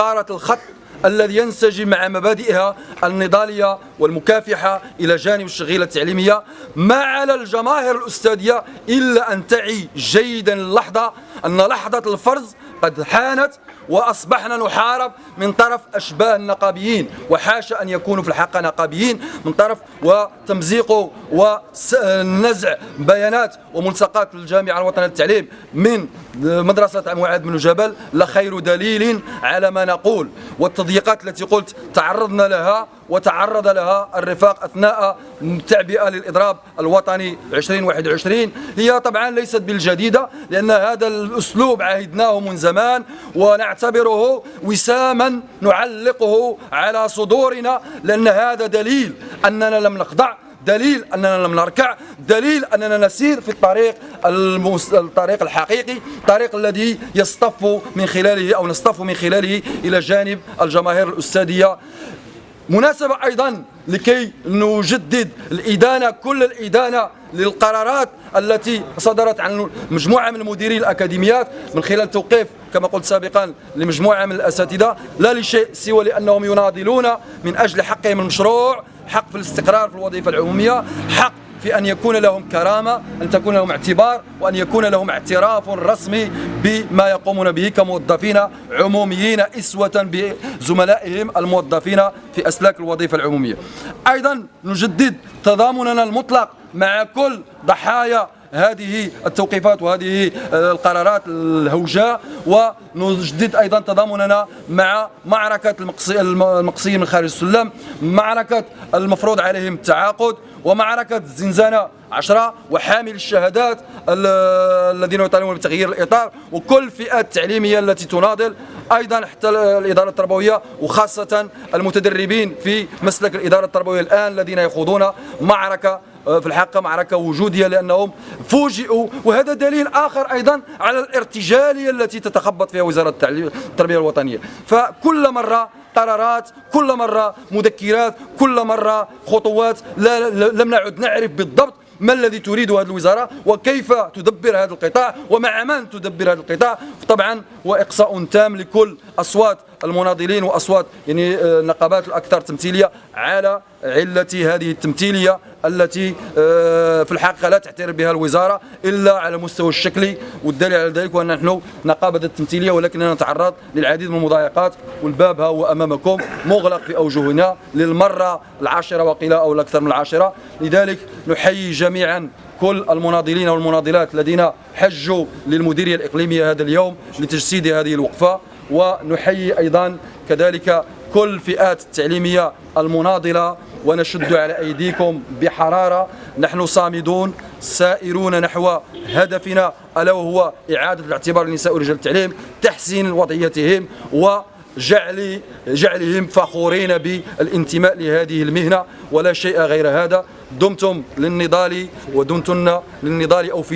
الخط الذي ينسجم مع مبادئها النضالية والمكافحة إلى جانب الشغيلة التعليمية. ما على الجماهير الأستاذية إلا أن تعي جيدا اللحظة أن لحظة الفرز قد حانت وأصبحنا نحارب من طرف أشباه النقابيين وحاشا أن يكونوا في الحقيقة نقابيين من طرف وتمزيق ونزع بيانات وملصقات الجامعة الوطنية للتعليم من مدرسة معاذ بن جبل لخير دليل على ما نقول. والتضييقات التي قلت تعرضنا لها وتعرض لها الرفاق أثناء التعبئة للإضراب الوطني 2021 هي طبعا ليست بالجديدة لأن هذا الأسلوب عهدناه من زمان ونعتبره وساما نعلقه على صدورنا لأن هذا دليل أننا لم نخضع دليل أننا لم نركع دليل أننا نسير في الطريق المس... الطريق الحقيقي الطريق الذي يصطف من خلاله أو نصطف من خلاله إلى جانب الجماهير الأستاذية. مناسبة أيضا لكي نجدد الإدانة كل الإدانة للقرارات التي صدرت عن مجموعة من مديري الأكاديميات من خلال توقيف كما قلت سابقا لمجموعة من الأساتذة لا لشيء سوى لأنهم يناضلون من أجل حقهم المشروع. حق في الاستقرار في الوظيفة العمومية حق في أن يكون لهم كرامة أن تكون لهم اعتبار وأن يكون لهم اعتراف رسمي بما يقومون به كموظفين عموميين إسوة بزملائهم الموظفين في أسلاك الوظيفة العمومية. أيضا نجدد تضامننا المطلق مع كل ضحايا هذه التوقيفات وهذه القرارات الهوجاء ونجدد أيضا تضامننا مع معركة المقصيين من خارج السلم معركة المفروض عليهم التعاقد ومعركة الزنزانة عشرة وحامل الشهادات الذين يطالبون بتغيير الإطار وكل الفئات التعليمية التي تناضل أيضا حتى الإدارة التربوية وخاصة المتدربين في مسلك الإدارة التربوية الآن الذين يخوضون معركة في الحقيقة معركة وجودية لأنهم فوجئوا وهذا دليل آخر أيضا على الارتجالية التي تتخبط فيها وزارة التربية الوطنية. فكل مرة قرارات كل مرة مذكرات كل مرة خطوات لا لم نعد نعرف بالضبط ما الذي تريد هذه الوزارة وكيف تدبر هذا القطاع ومع من تدبر هذا القطاع. طبعا وإقصاء تام لكل أصوات المناضلين وأصوات يعني النقابات الأكثر تمثيلية على علة هذه التمثيلية التي آه، في الحقيقة لا تعترف بها الوزارة إلا على المستوى الشكلي والدليل على ذلك وأن نحن نقابة التمثيلية ولكننا نتعرض للعديد من المضايقات والباب ها هو أمامكم مغلق في أوجهنا للمرة العاشرة وقيل أو الأكثر من العاشرة. لذلك نحيي جميعا كل المناضلين والمناضلات الذين حجوا للمديرية الإقليمية هذا اليوم لتجسيد هذه الوقفة. ونحيي أيضا كذلك كل الفئات التعليمية المناضلة ونشد على أيديكم بحرارة. نحن صامدون سائرون نحو هدفنا ألا وهو إعادة الاعتبار للنساء ورجال التعليم تحسين وضعيتهم و جعل جعلهم فخورين بالانتماء لهذه المهنة. ولا شيء غير هذا. دمتم للنضال ودمتن للنضال أو في